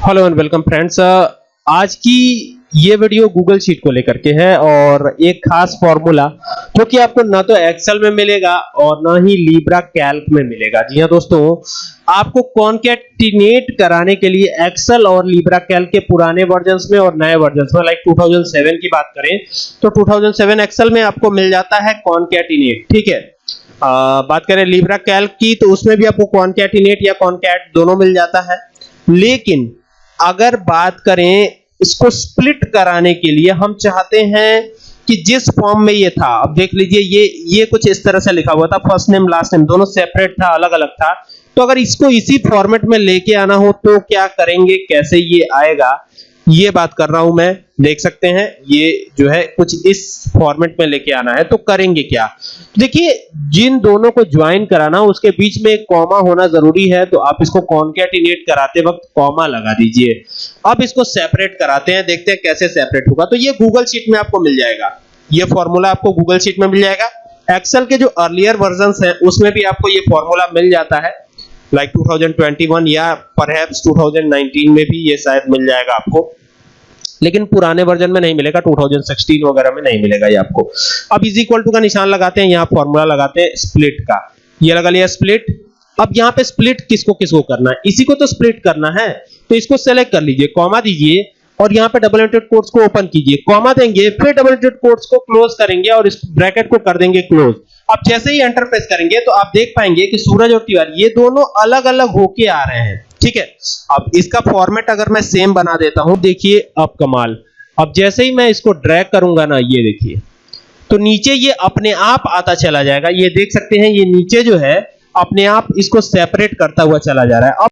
Hello and welcome friends आज की ये वीडियो गूगल शीट को लेकर के है और एक खास फॉर्मूला जो कि आपको ना तो एक्सेल में मिलेगा और ना ही लीब्रा कैल्क में मिलेगा। जी हाँ दोस्तों आपको कॉन्केटिनेट कराने के लिए एक्सेल और लीब्रा कैल्क के पुराने वर्जन्स में और नए वर्जन्स में लाइक 2007 की बात करें तो 2007 एक्सेल में आपको मिल जाता है कॉन्केटिनेट ठीक है? आ, बात करें लीब्रा कैल्क की तो उसमें भी आपको कॉन्केटिनेट या कॉन्कैट दोनों मिल जाता है। लेकिन अगर बात करें इसको स्प्लिट कराने के लिए, हम चाहते हैं कि जिस फॉर्म में ये था, अब देख लीजिए, ये ये कुछ इस तरह से लिखा हुआ था फ़र्स्ट नेम लास्ट नेम दोनों सेपरेट था अलग अलग था। तो अगर इसको इसी फॉर्मेट में लेके आना हो तो क्या करेंगे, कैसे ये आएगा? ये बात कर रहा हूँ मैं, देख सकते हैं, ये जो है कुछ इस फॉर्मेट में लेके आना है तो करेंगे क्या? देखिए, जिन दोनों को ज्वाइन कराना, उसके बीच में एक कॉमा होना ज़रूरी है तो आप इसको कॉन्केटिनेट कराते वक्त कॉमा लगा दीजिए। अब इसको सेपरेट कराते हैं, देखते हैं कैसे सेपरेट होगा। तो ये गूगल शीट में आपको मिल जाएगा। ये फॉर्मूला आपको गूगल शीट में मिल जाएगा। एक्सेल के जो अर्लियर वर्जन है, उसमें भी आपको ये फॉर्मूला मिल जाता है। लाइक like 2021 या परहैप्स 2019 में भी ये शायद मिल जाएगा आपको। लेकिन पुराने वर्जन में नहीं मिलेगा 2016 वगैरह में नहीं मिलेगा ये आपको। अब इज़ इक्वल टू का निशान लगाते हैं, यहाँ फॉर्मूला लगाते हैं स्प्लिट का। ये लगा लिया स्प्लिट अब यहाँ पे स्प्लिट किसको किसको करना है? इसी को तो स्प्लिट करना है। तो इसको सेलेक्ट कर लीजिए कॉमा दीजिए, और यहाँ पे डबल इंटेड कोट्स को ओपन कीजिए। कॉमा देंगे, फिर डबल इंटेड कोट्स को क्लोज करेंगे और इस ब्रैकेट को कर देंगे क्लोज अब जैसे ही एंटर प्रेस करेंगे तो आप देख पाएँगे कि सूरज और तिवारी, ये दोनों अलग अलग होके आ रहे हैं। ठीक है? अब इसका फॉर्मेट अगर मैं सेम बना देता हूँ, देखिए अब कमाल। अब जैसे ही मैं इसको ड्रैग करूँगा ना, ये देखिए। तो नीचे ये अपने आप आता चला जाएगा। ये देख सकते हैं, ये नीचे जो है, अपने आप इसको सेपरेट करता हुआ चला जा रहा है। अब